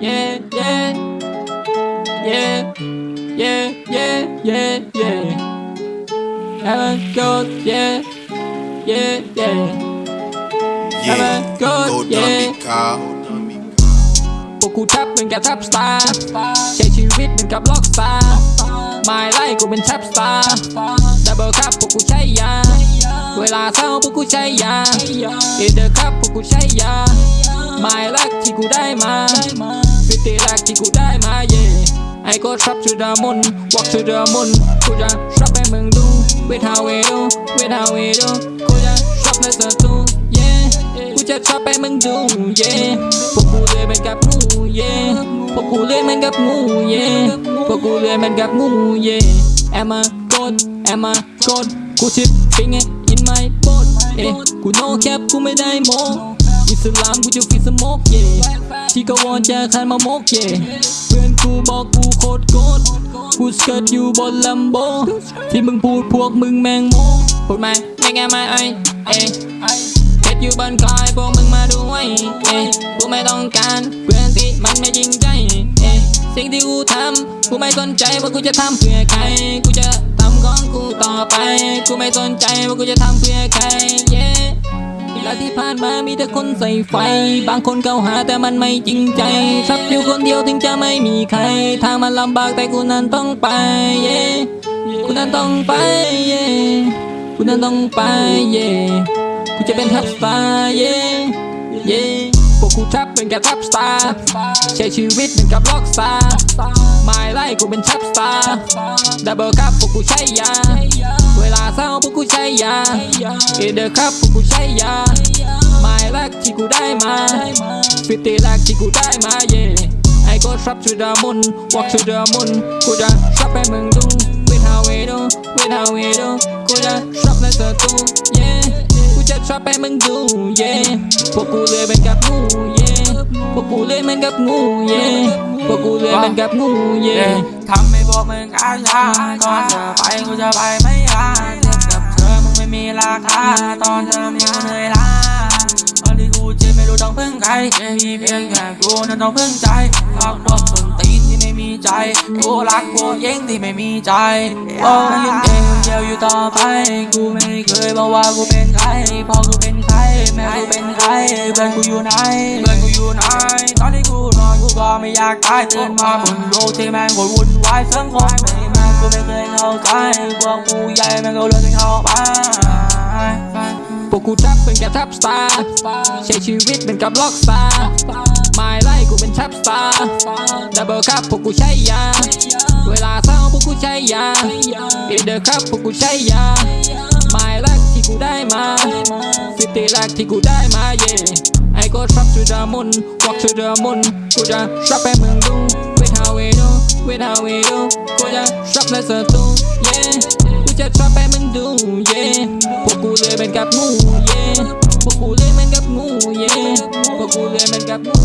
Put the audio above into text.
yeah yeah yeah yeah yeah yeah yeah have a good yeah yeah yeah Have a Yeah, good, yeah. dummy cow. พวกกูทับเหมือนกับทับสตาร์ใช้ชีวิตเหมือนกับล็อกสตาร์ไม่ไล่กูเป็นทับสตาร์ดับเบิลคัพพวกกูใช้ยา เวลาเศร้าพวกกูใช้ยาเอเดอร์คัพพวกกูใช้ยา ไม่รักที่กูได้มา ฟิตรักที่กูได้มาเย่ไอ้ก็ทับ to the moon walk to the moon กูจะชับให้มึงดู with how we do with how we do กูจะชับในสตู yeah กูจะชอบให้มึงดู yeah พวกกูเลยเหมือนกับงู yeah พวกกูเลยเหมือนกับงู yeah พวกกูเลยเหมือนกับงู yeah Am I good Am I good กูชิปปิ้งไง in my boat เอ๊กู no cap กูไม่ได้โม อิสลามกูจะฟิสโมก yeah ที่กวอนจะคันมามก yeah เพื่อนกูบอกกูโคตรโกดกูสเกิร์ตอยู่บนลัมโบ ที่มึงพูดพวกมึงแมงโมพูดมาไม่ไงมาไอเอ๊ะเฮ็ดอยู่บนคอยพวกมึงมาดูไว้เอ้ยกูไม่ต้องการเพื่อนที่มันไม่จริงใจเอ้ยสิ่งที่กูทำกูไม่สนใจว่ากูจะทำเพื่อใครกูจะทำของกูต่อไป กูไม่สนใจว่ากูจะทำเพื่อใคราที่ผ่านมามีแต่คนใส่ไฟ บางคนเกาหาแต่มันไม่จริงใจชับอยู่คนเดียวถึงจะไม่มีใคร ทางมันลำบากแต่กูนั้นต้องไปเย้กูนั้นต้องไปเย้กูนั้นต้องไปเย้กูจะเป็นทับสตาร์เย่เย่พวกกูทับเป็นแค่ทับสตาร์ใช้ชีวิตเหมือนกับล็อกสตาร์ ไม่ไล่กูเป็นทับสตาร์ดับเบิลคัพพวกกูใช้ยา เวลาเศร้าพวกกูใช้ยาเอเดอร์คัพพวกกูใช้ยาไม่รักที่กูได้มาฟิตตี้รักที่กูได้มาเย่ไอ้ก็ทับ to the moon walk to the moon กูจะชับให้มึงดู with how we do with how we do กูจะชับในสตู yeah กูจะชอบให้มึงดู yeah พวกกูเลยเป็นกับงู yeah พวกกูเลยเหมือนกับงู yeah พวกกูเลยเหมือนกับงู yeah ทำให้พวกมึงอาญาก่อนจะไปกูจะไปไม่ยากเทียบกับเธอมึงไม่มีราคาตอนเธอมีเหนื่อยล้าตอนที่กูเจ็บไม่รู้ต้องพึ่งใครมีเพียงแค่กูนั้นต้องพึ่งใจพักพวกคนตีนที่ไม่มีใจกูรักพวกเย้งที่ไม่มีใจโอ้ยังเองเดียวอยู่ต่อไปกูไม่เคยบอกว่ากูเป็นใครพอกูเป็นใครแม่กูเป็นใครเพื่อนกูอยู่ไหนเพื่อนกูอยู่ไหนตอนที่กู นอนกูไม่อยากตายตื่นมาบนโลกที่แม่งโคตรวุ่นวายสังคมไม่แม่งกูไม่เคยเข้าใจพวกกูใหญ่แม่งก็เลือกให้เข้าไปพวกกูทับเป็นแค่ทับสตาร์ใช้ชีวิตเป็นกับล็อกสตาร์ไม่ไล่กูเป็นทับสตาร์ดับเบิลคัพพวกกูใช้ยา เวลาเศร้าพวกกูใช้ยาเอเดอร์คัพพวกกูใช้ยาไม่รักที่กูได้มาฟิตตี้รักที่กูได้มาเย่ ก็ทรัพย์สุดามุนวักสุดามุนกูจะทรัพย์ไปเมืองดูเวทาเวดูเวทาเวดูกูจะทรัพย์ในศัตรูเย่กูจะทรัพย์ไปเมืองดูเย่พวกกูเลยเป็นกับงูเย่พวกกูเลยเป็นกับงูเย่พวกกูเลยเป็นกับงู